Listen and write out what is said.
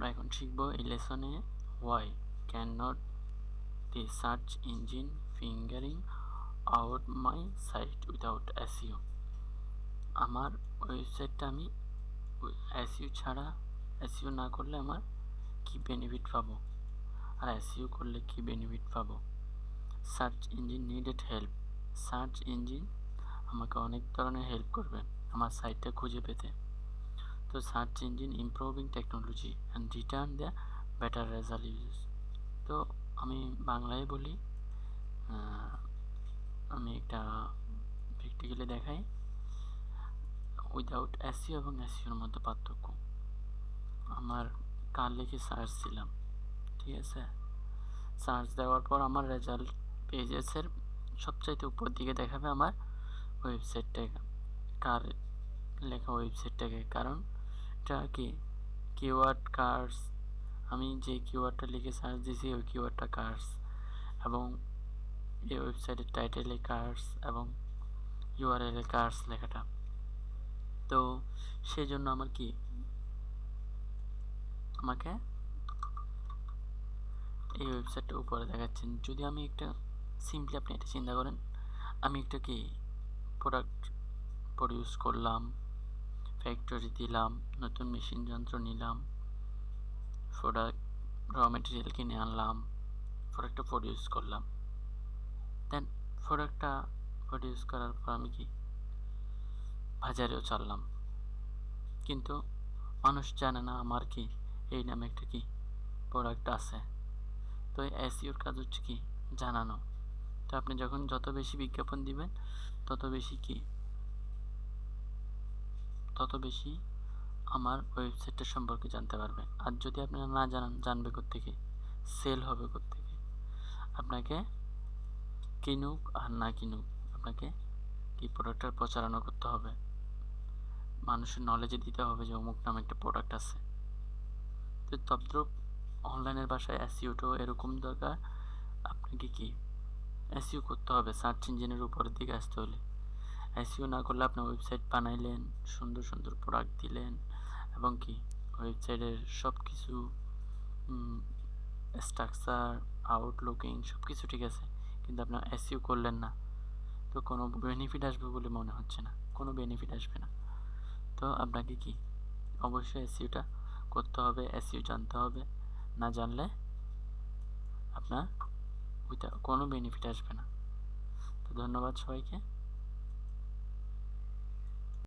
আমরা এখন শিখব এই লেসনে why can not the search engine fingering out my site without SEO আমার ওয়েবসাইটটা আমি এসইউ ছাড়া এসইউ না করলে আমার কি বেনিফিট পাবো? আর এসইউ করলে কি বেনিফিট পাবো? Search engine needed help search engine আমাকে অনেক ধরনের হেল্প করবে আমার সাইটটা খুঁজে পেতে। তো search engine improving technology and return the better result তো আমি বাংলায় বলি আমি একটা প্র্যাকটিক্যালি দেখাই। উইদাউট এসিও এবং এসিওর মধ্যে পার্থক্য। আমার কার লিখে সার্চ দিলাম, ঠিক আছে? সার্চ দেওয়ার পর আমার রেজাল্ট পেজেসের সবচাইতে উপর দিকে দেখাবে আমার ওয়েবসাইটটাকে কার লেখা ওয়েবসাইটটাকে কারণ। এটা কি কিওয়ার্ড কার্স। আমি যে কিওয়ার্ডটা লিখে সার্চ দিয়েছি, ওই কিওয়ার্ডটা কার্স। এবং এই ওয়েবসাইটের টাইটেলে কার্স এবং ইউআরএলে কার্স লেখাটা। তো সেই জন্য আমার কি? আমাকে এই ওয়েবসাইটটা উপরে দেখাচ্ছেন। যদি আমি একটা সিম্পলি আপনি এটা চিন্তা করেন, আমি একটা কি? প্রোডাক্ট প্রডিউস করলাম। ফ্যাক্টরি দিলাম, নতুন মেশিন যন্ত্র নিলাম প্রোডাক্ট র মেটেরিয়াল কিনে আনলাম প্রোডাক্টটা প্রডিউস করলাম। দেন প্রোডাক্টটা প্রডিউস করার পর আমি কি? বাজারেও চাললাম। কিন্তু মানুষ জানে না আমার কি, এই নামে একটা কি প্রোডাক্ট আছে। তো এসিওর কাজ হচ্ছে কি? জানানো। তো আপনি যখন যত বেশি বিজ্ঞাপন দিবেন, তত বেশি কি তত বেশি আমার ওয়েবসাইটটা সম্পর্কে জানতে পারবে। আর যদি আপনারা না জানান, জানবে থেকে সেল হবে থেকে আপনাকে কিনুক আর না কিনুক, আপনাকে কি প্রোডাক্টটার প্রচারণা করতে হবে? মানুষের নলেজে দিতে হবে যে অমুক নামে একটা প্রোডাক্ট আছে। তো তদ্রুপ অনলাইনের বাসায় এসিওটাও এরকম দরকার, আপনাকে কি এসিও করতে হবে? সার্চ ইঞ্জিনের উপরের দিকে আসতে হলে। এসিও না করলে আপনি ওয়েবসাইট বানাইলেন, সুন্দর সুন্দর প্রোডাক্ট দিলেন এবং কি ওয়েবসাইটের সব কিছু স্ট্রাকচার আউটলুকিং সব কিছু ঠিক আছে, কিন্তু আপনার এসিও করলেন না। তো কোনো বেনিফিট আসবে বলে মনে হচ্ছে না, কোনো বেনিফিট আসবে না। তো আপনাকে কি অবশ্যই এসিওটা করতে হবে এসিও জানতে হবে, না জানলে আপনার কোনো বেনিফিট আসবে না। তো ধন্যবাদ সবাইকে।